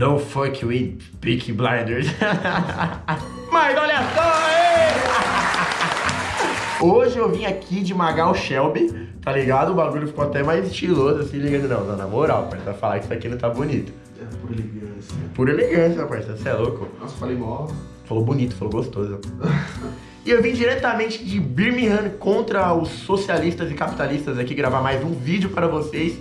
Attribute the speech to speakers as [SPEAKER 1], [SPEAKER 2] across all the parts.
[SPEAKER 1] Don't fuck with Peaky Blinders. Mas olha só, hein? Hoje eu vim aqui de Magal Shelby, tá ligado? O bagulho ficou até mais estiloso, assim, ligado? Não, não, na moral, parça, falar que isso aqui não tá bonito.
[SPEAKER 2] É por elegância.
[SPEAKER 1] Pura elegância, parça, você é louco.
[SPEAKER 2] Nossa, falei mó.
[SPEAKER 1] Falou bonito, falou gostoso. E eu vim diretamente de Birmingham contra os socialistas e capitalistas aqui gravar mais um vídeo para vocês.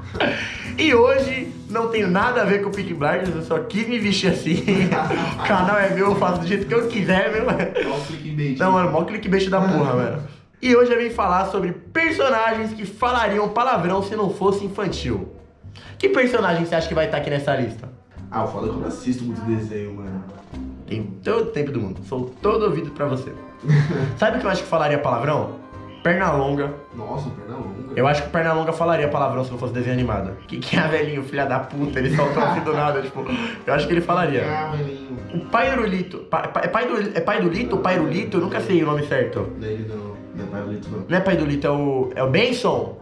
[SPEAKER 1] e hoje não tenho nada a ver com o Peak Blinders, eu só quis me vestir assim. o canal é meu, eu faço do jeito que eu quiser, meu.
[SPEAKER 2] Mó clickbait.
[SPEAKER 1] Não, mano, mó clickbait da porra, mano. E hoje eu vim falar sobre personagens que falariam palavrão se não fosse infantil. Que personagem você acha que vai estar aqui nessa lista?
[SPEAKER 2] Ah, o foda é que eu não assisto muito desenho, mano.
[SPEAKER 1] Tem todo o tempo do mundo. Sou todo ouvido pra você. Sabe o que eu acho que falaria palavrão? Pernalonga.
[SPEAKER 2] Nossa, perna longa.
[SPEAKER 1] Eu acho que o Pernalonga falaria palavrão se não fosse desenho animado. Que que é velhinho, filha da puta, ele soltou assim do nada, tipo. Eu acho que ele falaria.
[SPEAKER 2] Ah, velhinho.
[SPEAKER 1] O pai do Lito. pa- pa- É pai do, é pai do Lito pai do Lito? Eu nunca sei o nome certo.
[SPEAKER 2] Daí não. Não é palito, não.
[SPEAKER 1] Não é pai do Lito, é o. É o Benson?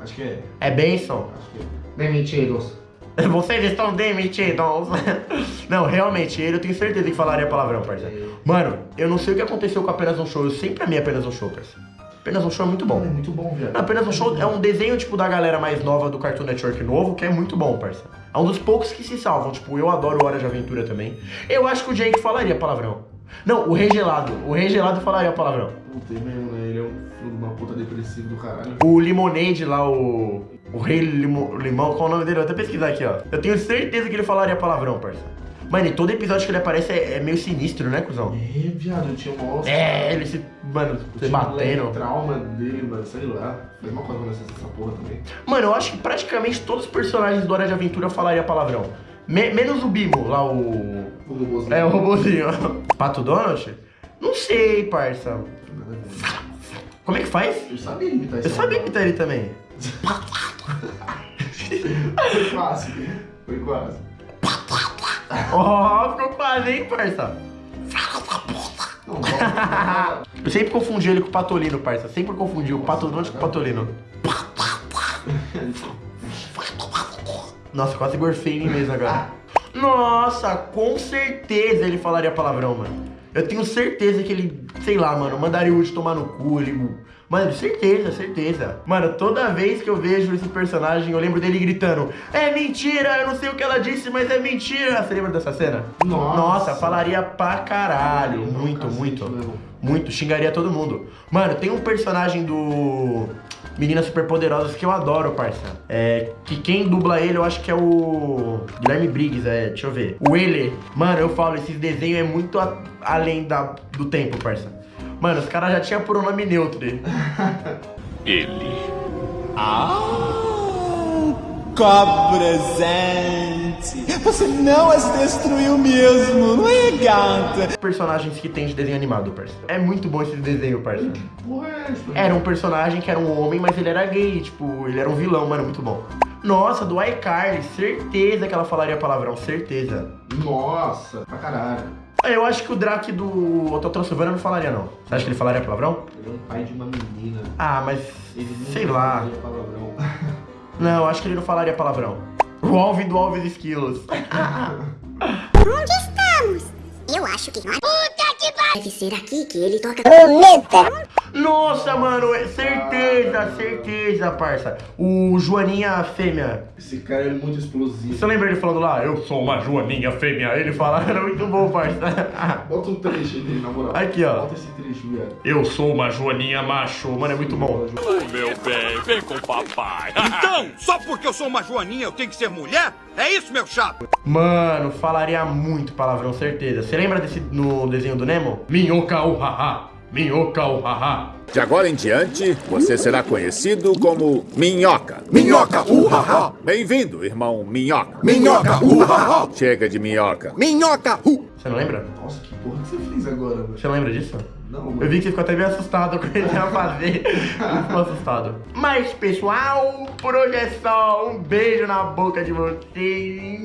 [SPEAKER 2] Acho que é.
[SPEAKER 1] É Benson.
[SPEAKER 2] Acho que é. Demitidos.
[SPEAKER 1] Vocês estão demitidos. Não, realmente, ele eu tenho certeza que falaria palavrão, parça. Mano, eu não sei o que aconteceu com apenas um show. Eu sempre amei apenas um show, parça. Apenas um show é muito
[SPEAKER 2] Bom, é muito bom, viado.
[SPEAKER 1] Apenas um show é um desenho, tipo, da galera mais nova do Cartoon Network novo, que é muito bom, parça. É um dos poucos que se salvam. Tipo, eu adoro Hora de Aventura também. Eu acho que o Jake falaria palavrão. Não, o Rei Gelado. O Rei Gelado falaria palavrão.
[SPEAKER 2] Puta, mesmo, né? Ele é um filho de uma puta depressivo do caralho.
[SPEAKER 1] O Limonade lá, o. O Rei Limo- Limão, qual é o nome dele? Vou até pesquisar aqui, ó. Eu tenho certeza que ele falaria palavrão, parça. Mano, e todo episódio que ele aparece é, é meio sinistro, né, cuzão?
[SPEAKER 2] É, viado, eu tinha um
[SPEAKER 1] É, ele se. Mano, se batendo.
[SPEAKER 2] trauma dele, mano, sei lá. Faz uma coisa quando essa porra também.
[SPEAKER 1] Mano, eu acho que praticamente todos os personagens do Hora de Aventura falariam palavrão. Me- menos o Bimo, lá o.
[SPEAKER 2] O robôzinho.
[SPEAKER 1] É, o robozinho. Pato Donald? Não sei, parça. Como é que faz?
[SPEAKER 2] Eu sabia imitar
[SPEAKER 1] Eu sabia imitar ele também.
[SPEAKER 2] Foi quase. Foi quase.
[SPEAKER 1] Ó, ficou quase, hein, parça? Eu sempre confundi ele com o Patolino, parça. Sempre confundi o Pato Donald com o Patolino. Nossa, quase gorfei em mim mesmo agora. Nossa, com certeza ele falaria palavrão, mano. Eu tenho certeza que ele, sei lá, mano, mandaria o Woody tomar no cu, ele... Mano, certeza, certeza. Mano, toda vez que eu vejo esse personagem, eu lembro dele gritando É mentira, eu não sei o que ela disse, mas é mentira. Você lembra dessa cena?
[SPEAKER 2] Nossa.
[SPEAKER 1] Nossa, falaria pra caralho. Muito, muito.
[SPEAKER 2] mesmo.
[SPEAKER 1] Muito, xingaria todo mundo. Mano, tem um personagem do Meninas Superpoderosas que eu adoro, parça. É, que quem dubla ele, eu acho que é o Guilherme Briggs, é, deixa eu ver. O Ele. Mano, eu falo, esses desenhos é muito a- além da, do tempo, parça. Mano, os caras já tinham por um nome neutro. dele.
[SPEAKER 3] Ele.
[SPEAKER 4] Copresente! Você não as destruiu mesmo, não é, gata?
[SPEAKER 1] Personagens que tem de desenho animado, parça. É muito bom esse desenho, parça.
[SPEAKER 2] Porra, é essa?
[SPEAKER 1] Era um personagem que era um homem, mas ele era gay, tipo, ele era um vilão, mano, muito bom. Nossa, do iCarly, certeza que ela falaria palavrão, certeza.
[SPEAKER 2] Nossa, pra caralho.
[SPEAKER 1] Eu acho que o Drake do Hotel Transilvânia não falaria, não. Você acha que ele falaria palavrão?
[SPEAKER 2] Ele é um pai de uma menina.
[SPEAKER 1] Ah, mas.
[SPEAKER 2] Ele
[SPEAKER 1] sei lá.
[SPEAKER 2] falaria palavrão.
[SPEAKER 1] Não, acho que ele não falaria palavrão. O Alvin do Alves Esquilos.
[SPEAKER 5] Onde estamos? Eu acho que nós... Puta que pariu! Deve ser aqui que ele toca...
[SPEAKER 1] Nossa, mano, é certeza, certeza, parça. O Joaninha Fêmea.
[SPEAKER 2] Esse cara é muito explosivo.
[SPEAKER 1] Você lembra ele falando lá? Eu sou uma Joaninha Fêmea. Ele fala, era muito bom, parça.
[SPEAKER 2] Bota um trecho dele, na moral.
[SPEAKER 1] Aqui, ó.
[SPEAKER 2] Bota esse trecho, viado.
[SPEAKER 1] Eu sou uma Joaninha macho. Mano, é muito bom.
[SPEAKER 3] Meu bem, vem com o papai.
[SPEAKER 6] Então, só porque eu sou uma joaninha eu tenho que ser mulher? É isso, meu chato?
[SPEAKER 1] Mano, falaria muito palavrão, certeza. Você lembra desse no desenho do Nemo? Minhoca o haha. Minhoca o haha.
[SPEAKER 7] De agora em diante, você será conhecido como Minhoca.
[SPEAKER 4] Minhoca, uhaha!
[SPEAKER 7] Bem-vindo, irmão Minhoca.
[SPEAKER 4] Minhoca, uhaha!
[SPEAKER 7] Chega de minhoca.
[SPEAKER 4] Minhoca, uh!
[SPEAKER 1] Você não lembra?
[SPEAKER 2] Nossa, que porra que você fez agora, velho?
[SPEAKER 1] Você não lembra disso?
[SPEAKER 2] Não,
[SPEAKER 1] Eu
[SPEAKER 2] mano.
[SPEAKER 1] vi que você ficou até meio assustado com o que ele ia fazer. Ficou assustado. Mas, pessoal, por hoje é só. Um beijo na boca de vocês.